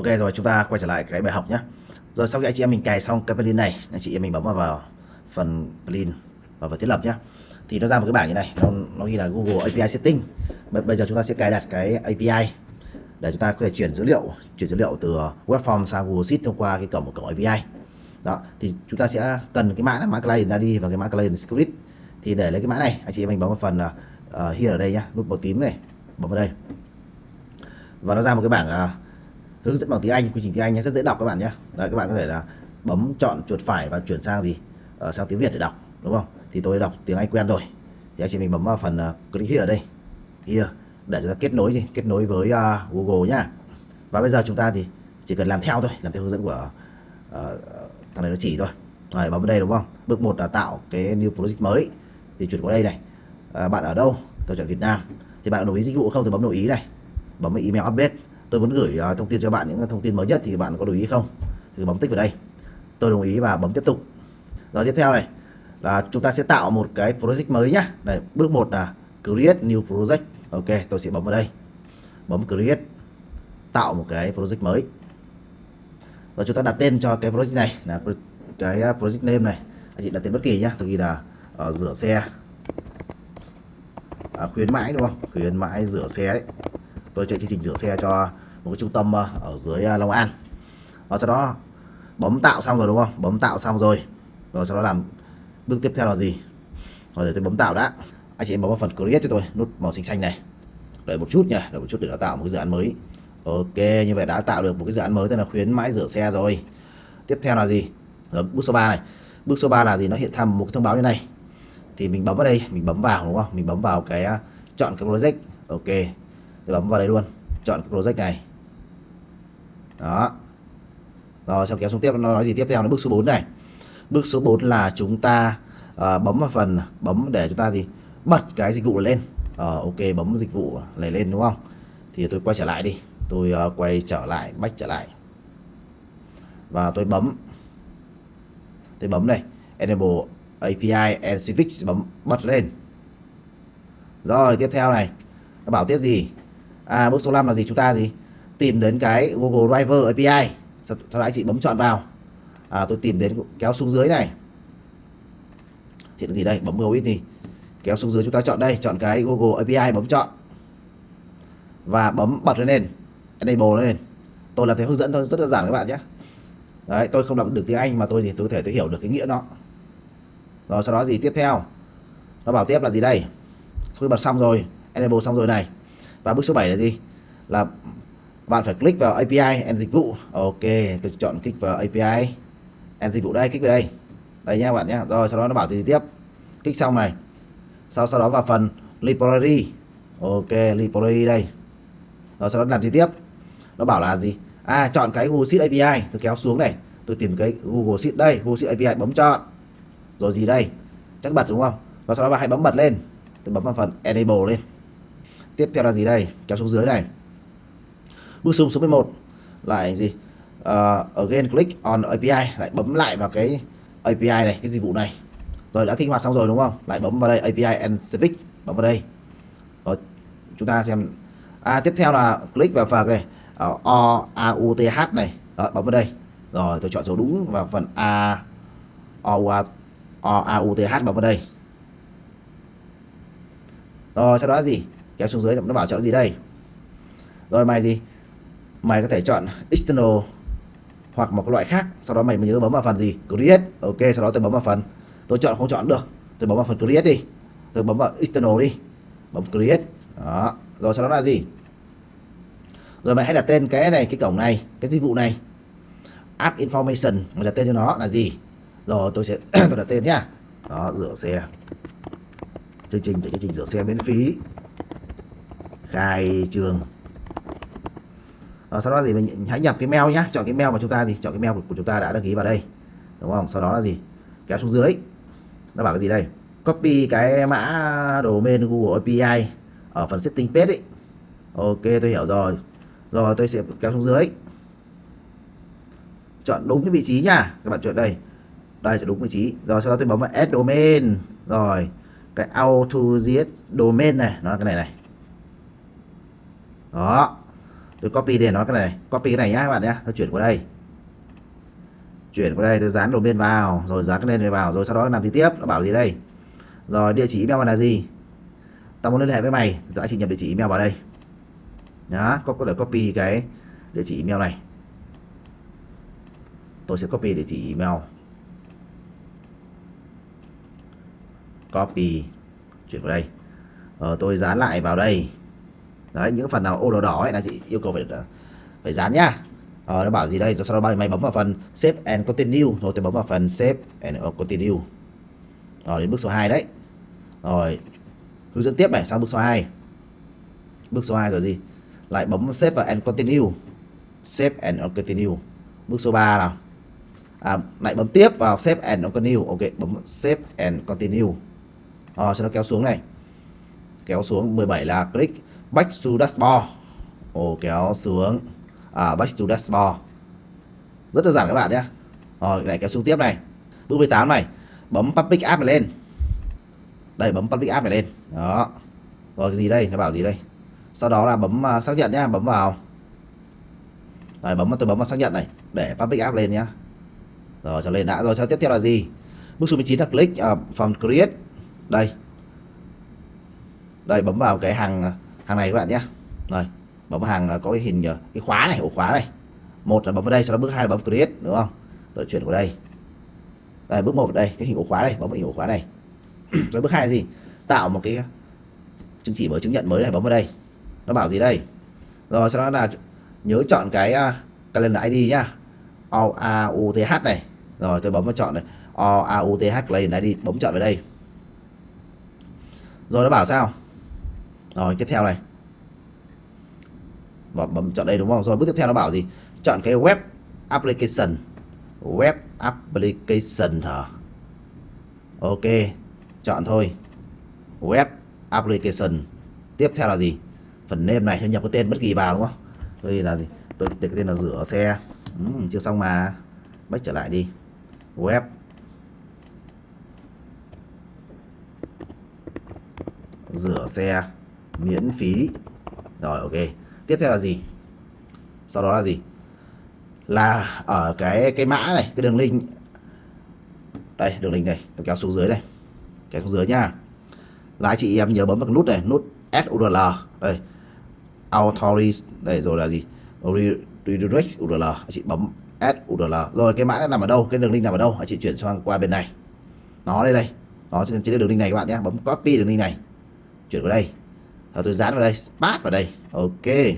Ok rồi chúng ta quay trở lại cái bài học nhé Rồi sau khi anh chị em mình cài xong cái plugin này anh chị em mình bấm vào, vào phần plugin và vào thiết lập nhé thì nó ra một cái bảng như này nó, nó ghi là Google API Setting. Bây giờ chúng ta sẽ cài đặt cái API để chúng ta có thể chuyển dữ liệu chuyển dữ liệu từ web form sang Google Sheet thông qua cái cổng của cổng API đó thì chúng ta sẽ cần cái mã mã client ID và cái mã client script. Thì để lấy cái mã này anh chị em mình bấm vào phần uh, here ở đây nhá nút màu tím này bấm vào đây. Và nó ra một cái bảng uh, hướng dẫn bằng tiếng Anh quy trình tiếng Anh nhé rất dễ đọc các bạn nhé. Đấy, các bạn có thể là bấm chọn chuột phải và chuyển sang gì? Uh, sang tiếng Việt để đọc đúng không? Thì tôi đọc tiếng Anh quen rồi. Thì anh chị mình bấm vào phần uh, click here ở đây. Here để chúng ta kết nối gì? Kết nối với uh, Google nhá. Và bây giờ chúng ta thì chỉ cần làm theo thôi làm theo hướng dẫn của uh, thằng này nó chỉ thôi. Rồi bấm vào đây đúng không? Bước một là tạo cái new project mới. Thì chuyển qua đây này. À, bạn ở đâu? Tôi chọn Việt Nam. Thì bạn đồng ý dịch vụ không thì bấm đồng ý này. Bấm email update tôi muốn gửi à, thông tin cho bạn những thông tin mới nhất thì bạn có đồng ý không? Thì bấm tích vào đây. Tôi đồng ý và bấm tiếp tục. Rồi tiếp theo này là chúng ta sẽ tạo một cái project mới nhá. Này bước một là create new project. Ok tôi sẽ bấm vào đây. Bấm create tạo một cái project mới. Và chúng ta đặt tên cho cái project này là cái project name này. Anh chị đặt tên bất kỳ nhá tôi ghi là uh, rửa xe. À, khuyến mãi đúng không? Khuyến mãi rửa xe ấy tôi chạy chương trình rửa xe cho một cái trung tâm ờ, ở dưới ờ, Long An. Và sau đó bấm tạo xong rồi đúng không? Bấm tạo xong rồi. Rồi sau đó làm bước tiếp theo là gì? Rồi để tôi bấm tạo đã. Anh chị em bấm vào phần create cho tôi nút màu xanh xanh này. Đợi một chút nha đợi một chút để nó tạo một cái dự án mới. Ok như vậy đã tạo được một cái dự án mới tên là khuyến mãi rửa xe rồi. Tiếp theo là gì? Rồi, bước số 3 này. Bước số 3 là gì? Nó hiện ra một cái thông báo như này. Thì mình bấm vào đây mình bấm vào đúng không? Mình bấm vào cái ờ, chọn cái project. Ok thì bấm vào đây luôn. Chọn cái project này. Đó. Rồi sau kéo xuống tiếp. Nó nói gì tiếp? Theo nó bước số 4 này. Bước số 4 là chúng ta uh, bấm vào phần bấm để chúng ta gì? Bật cái dịch vụ lên. Uh, ok bấm dịch vụ này lên đúng không? Thì tôi quay trở lại đi. Tôi uh, quay trở lại bách trở lại. Và tôi bấm. Tôi bấm đây. Enable API and Civics bấm bật lên. Rồi tiếp theo này. Nó bảo tiếp gì? À bước số 5 là gì? Chúng ta gì? Tìm đến cái Google Driver API sau, sau đó anh chị bấm chọn vào. À, tôi tìm đến kéo xuống dưới này. Hiện gì đây? Bấm go ít đi. Kéo xuống dưới chúng ta chọn đây chọn cái Google API bấm chọn. Và bấm bật lên enable lên tôi làm theo hướng dẫn thôi rất đơn giản các bạn nhé. Đấy tôi không đọc được tiếng Anh mà tôi gì tôi có thể tôi hiểu được cái nghĩa nó. Rồi sau đó gì tiếp theo? Nó bảo tiếp là gì đây? Tôi bật xong rồi enable xong rồi này và bước số 7 là gì? Là bạn phải click vào API and dịch vụ. Ok, tôi chọn click vào API and dịch vụ đây, click vào đây. Đây nha bạn nhé rồi, sau đó nó bảo gì tiếp. Click xong này. Sau sau đó vào phần library. Ok, library đây. Rồi, sau đó làm gì tiếp? Nó bảo là gì? À chọn cái Google Sheet API tôi kéo xuống này. Tôi tìm cái Google Sheet đây, Google Sheet API bấm chọn. Rồi gì đây? Chắc bật đúng không? Và sau đó bạn hãy bấm bật lên. Tôi bấm vào phần enable lên tiếp theo là gì đây? Kéo xuống dưới này. Bước xuống số 11 lại gì? Uh, again click on API lại bấm lại vào cái API này cái dịch vụ này. Rồi đã kích hoạt xong rồi đúng không? Lại bấm vào đây API and Civic. Bấm vào đây. Rồi chúng ta xem. À tiếp theo là click vào phần này. Uh, o a u t h này. Đó, bấm vào đây. Rồi tôi chọn số đúng vào phần a o a o a u t h bấm vào đây. Rồi sau đó gì? Kéo xuống dưới, nó bảo chọn gì đây? Rồi mày gì? Mày có thể chọn external hoặc một cái loại khác, sau đó mày mới nhớ bấm vào phần gì? Create. Ok, sau đó tôi bấm vào phần. Tôi chọn không chọn được. Tôi bấm vào phần create đi. Tôi bấm vào external đi. Bấm create. Đó. Rồi sau đó là gì? Rồi mày hãy đặt tên cái này, cái cổng này, cái dịch vụ này. App information, mày đặt tên cho nó là gì? Rồi tôi sẽ tôi đặt tên nhá. Đó, rửa xe. Chương trình chương trình rửa xe miễn phí khai trường. À, sau đó gì mình hãy nhập cái mail nhá. Chọn cái mail mà chúng ta gì chọn cái mail của, của chúng ta đã đăng ký vào đây. Đúng không? Sau đó là gì? Kéo xuống dưới. Nó bảo cái gì đây? Copy cái mã domain Google API ở phần setting page ấy. Ok tôi hiểu rồi. Rồi tôi sẽ kéo xuống dưới. Chọn đúng cái vị trí nha các bạn chọn đây. Đây chọn đúng vị trí. Rồi sau đó tôi bấm vào add domain. Rồi cái auto domain này. Nó là cái này này đó. Tôi copy để nó cái này. Copy cái này nhá các bạn nhé tôi chuyển qua đây. Chuyển qua đây tôi dán domain vào. Rồi dán cái lên này vào rồi sau đó làm gì tiếp? Nó bảo gì đây? Rồi địa chỉ email là gì? Tao muốn liên hệ với mày. Tôi chỉ nhập địa chỉ email vào đây. Nhá có có thể copy cái địa chỉ email này. Tôi sẽ copy địa chỉ email. Copy. Chuyển vào đây. Ờ, tôi dán lại vào đây đấy những phần nào ô đỏ đỏ ấy là chị yêu cầu phải ờ, phải dán nhá. Ờ, nó bảo gì đây? Rồi sau đó mày bấm vào phần save and continue. Rồi tôi bấm vào phần save and continue. Rồi đến bước số 2 đấy. Rồi hướng dẫn tiếp này sang bước số 2 bước số 2 rồi gì? Lại bấm save và and continue. Save and continue. Bước số 3 nào. À, lại bấm tiếp vào save and continue. Ok bấm save and continue. Rồi cho nó kéo xuống này. Kéo xuống 17 là click back to dashboard ồ kéo xuống. À, back to dashboard rất đơn giản các bạn nhé. Rồi lại kéo xuống tiếp này. Bước 18 này. Bấm public app này lên. Đây bấm public app này lên. Đó. Rồi gì đây? Nó bảo gì đây? Sau đó là bấm uh, xác nhận nhá. Bấm vào. Rồi bấm tôi bấm vào xác nhận này. Để public app lên nhá. Rồi cho lên đã. Rồi sau tiếp theo là gì? Bước số 19 là click uh, from create. Đây. Đây bấm vào cái hàng hàng này các bạn nhé. Rồi bấm hàng có cái hình cái khóa này ổ khóa này. Một là bấm vào đây sau đó bước hai là bấm create đúng không? Tôi chuyển vào đây. Đây bước một đây cái hình ổ khóa này bấm vào hình ổ khóa này. Rồi bước hai là gì? Tạo một cái uh, chứng chỉ mới chứng nhận mới này bấm vào đây. Nó bảo gì đây? Rồi sau đó là nhớ chọn cái uh, calendar ID nhá. O A U T H này. Rồi tôi bấm vào chọn này. O A U T H calendar ID bấm chọn vào đây. Rồi nó bảo sao? Rồi tiếp theo này. Và bấm chọn đây đúng không? Rồi bước tiếp theo nó bảo gì? Chọn cái web application. Web application hả? Ok chọn thôi. Web application. Tiếp theo là gì? Phần name này nhập cái tên bất kỳ vào đúng không? Đây là gì? Tôi để cái tên là rửa xe. Ừ, chưa xong mà. Bách trở lại đi. Web rửa xe miễn phí. Rồi, ok. Tiếp theo là gì? Sau đó là gì? Là ở cái cái mã này, cái đường link. Đây, đường link này, tôi kéo xuống dưới đây kéo xuống dưới nha. Là chị em nhớ bấm vào cái nút này, nút SURL đây. Authorize đây, rồi là gì? Redirect URL chị bấm SURL rồi, cái mã nó nằm ở đâu? Cái đường link nằm ở đâu? Chị chuyển sang qua bên này. Nó đây đây. Nó trên trên đường link này các bạn nhé. Bấm copy đường link này. Chuyển vào đây rồi tôi dán vào đây paste vào đây. Ok.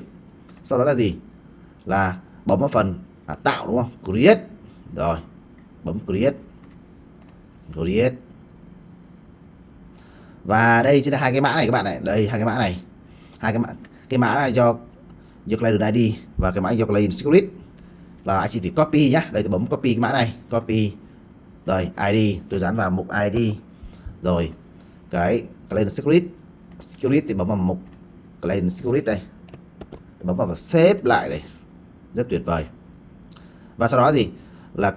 Sau đó là gì? Là bấm vào phần à, tạo đúng không? Create. Rồi bấm create. Create. Và đây chính là hai cái mã này các bạn này. Đây hai cái mã này. Hai cái mã cái mã này cho do client ID và cái mã do client secret. Là anh chỉ phải copy nhá. Đây tôi bấm copy cái mã này. Copy. Rồi ID. Tôi dán vào mục ID. Rồi cái client secret security thì bấm vào mục client security đây. Bấm vào và xếp lại đây. Rất tuyệt vời. Và sau đó gì? Là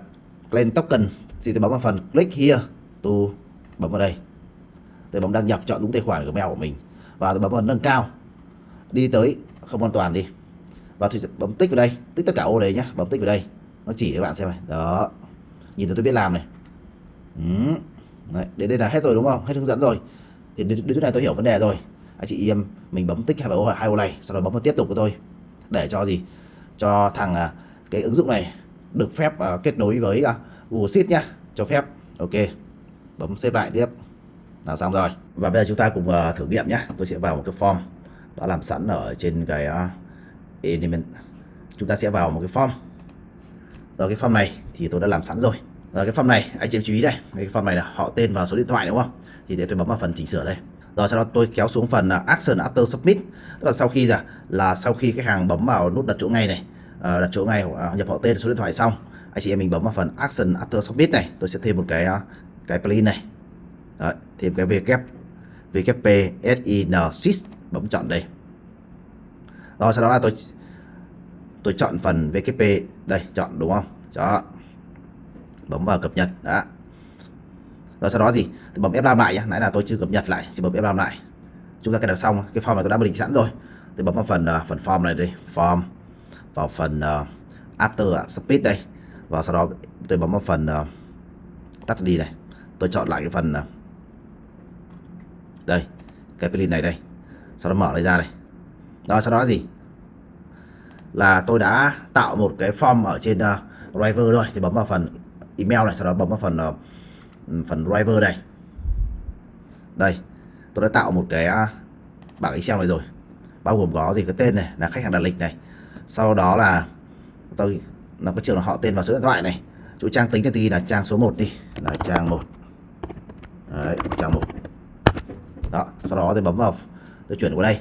client token. Thì tôi bấm vào phần click here to bấm vào đây. Tôi bấm đăng nhập chọn đúng tài khoản của mail của mình. Và tôi bấm vào nâng cao. Đi tới không an toàn đi. Và tôi sẽ bấm tích vào đây. Tích tất cả ô đấy nhá. Bấm tích vào đây. Nó chỉ các bạn xem này. Đó. Nhìn tôi biết làm này. Ừ. Đấy, đến đây là hết rồi đúng không? Hết hướng dẫn rồi thì đến, đến chỗ này tôi hiểu vấn đề rồi. Anh chị em mình bấm tích hai ô hai ô này sau đó bấm vào tiếp tục của tôi. Để cho gì? Cho thằng à, cái ứng dụng này được phép uh, kết nối với uh, Google Sheet nhá cho phép. Ok bấm xếp lại tiếp. Là xong rồi. Và bây giờ chúng ta cùng uh, thử nghiệm nhá. Tôi sẽ vào một cái form đã làm sẵn ở trên cái uh, element. Chúng ta sẽ vào một cái form. Rồi cái form này thì tôi đã làm sẵn rồi rồi cái form này anh chị em chú ý đây. Cái form này là họ tên và số điện thoại đúng không? Thì để tôi bấm vào phần chỉnh sửa đây. Rồi sau đó tôi kéo xuống phần à, action after submit. Tức là sau khi là là sau khi khách hàng bấm vào nút đặt chỗ ngay này ờ, đặt chỗ ngay à, nhập họ tên số điện thoại xong anh chị em mình bấm vào phần action after submit này tôi sẽ thêm một cái à, cái plugin này. Đấy, thêm cái wp wp sin sys bấm chọn đây. Rồi sau đó là tôi tôi chọn phần wp đây chọn đúng không? Chọn bấm vào cập nhật đó. Rồi sau đó gì? Tôi bấm F5 lại nhé nãy là tôi chưa cập nhật lại chỉ bấm F5 lại. Chúng ta cài đặt xong cái form này tôi đã định sẵn rồi. Tôi bấm vào phần uh, phần form này đây form vào phần uh, After Speed đây. Và sau đó tôi bấm vào phần uh, tắt đi này. Tôi chọn lại cái phần uh, đây cái plugin này đây. Sau đó mở đây ra này. Đó sau đó gì? Là tôi đã tạo một cái form ở trên uh, driver rồi thì bấm vào phần email này sau đó bấm vào phần ờ, phần driver này đây tôi đã tạo một cái à, bảng excel này rồi. Bao gồm có gì? Cái tên này là khách hàng đặt lịch này. Sau đó là tôi nó cái trường họ tên và số điện thoại này. Chỗ trang tính thì là trang số 1 đi. Là trang 1 Đấy, trang 1 đó sau đó tôi bấm vào tôi chuyển qua đây.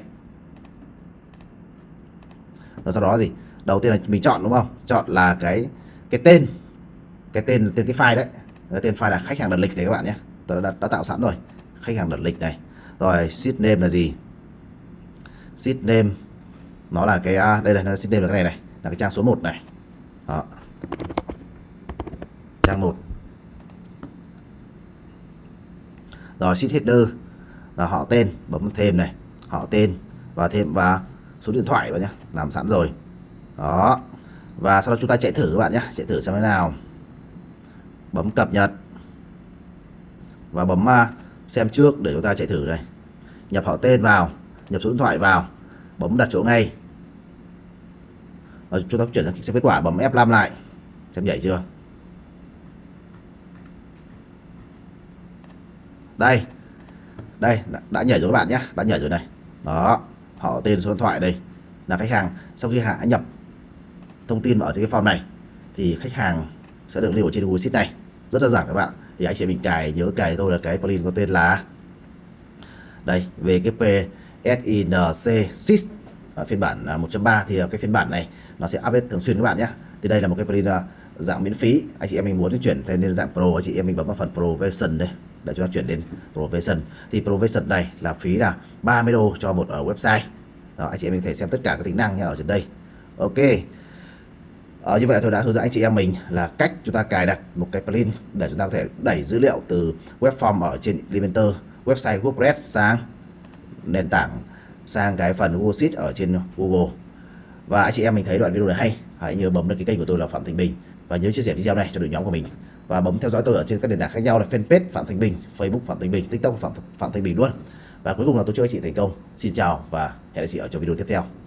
Và sau đó gì? Đầu tiên là mình chọn đúng không? Chọn là cái cái tên cái tên tên cái file đấy. Cái tên file là khách hàng đặt lịch này các bạn nhé. Tôi đã, đã tạo sẵn rồi. Khách hàng đặt lịch này. Rồi sheet name là gì? Sheet name nó là cái à, đây là nó sheet name là cái này này. Là cái trang số 1 này. Đó. Trang 1 rồi sheet header là họ tên bấm thêm này. Họ tên và thêm và số điện thoại vào nhé. Làm sẵn rồi. Đó. Và sau đó chúng ta chạy thử các bạn nhé. Chạy thử xem thế nào bấm cập nhật. Và bấm à, xem trước để chúng ta chạy thử đây nhập họ tên vào, nhập số điện thoại vào, bấm đặt chỗ ngay. Và chúng ta chuyển sang xem kết quả, bấm F5 lại, xem nhảy chưa? Đây đây, đã nhảy rồi các bạn nhé, đã nhảy rồi này. Đó, họ tên số điện thoại đây. Là khách hàng, sau khi hạ, nhập thông tin vào cái form này, thì khách hàng sẽ được lưu ở trên Google Sheet này rất là giản các bạn. Thì anh chị mình cài nhớ cài thôi là cái plugin có tên là đây VKP SINC SIS ở phiên bản à, 1.3 thì à, cái phiên bản này nó sẽ update thường xuyên các bạn nhé thì đây là một cái plugin à, dạng miễn phí. Anh chị em mình muốn chuyển thành lên dạng pro anh chị em mình bấm vào phần pro version đây để chúng ta chuyển đến pro version. Thì pro version này là phí là 30 đô cho một ở website. Đó, anh chị em mình thể xem tất cả các tính năng nha ở trên đây. Ok à, như vậy tôi đã hướng dẫn anh chị em mình là cách chúng ta cài đặt một cái plugin để chúng ta có thể đẩy dữ liệu từ web form ở trên Elementor website WordPress sang nền tảng sang cái phần Google Sheet ở trên Google và anh chị em mình thấy đoạn video này hay hãy nhớ bấm đăng ký kênh của tôi là Phạm Thành Bình và nhớ chia sẻ video này cho đội nhóm của mình và bấm theo dõi tôi ở trên các nền tảng khác nhau là fanpage Phạm Thành Bình, Facebook Phạm Thành Bình, TikTok Phạm Phạm Thành Bình luôn. Và cuối cùng là tôi chúc anh chị thành công. Xin chào và hẹn gặp chị ở trong video tiếp theo.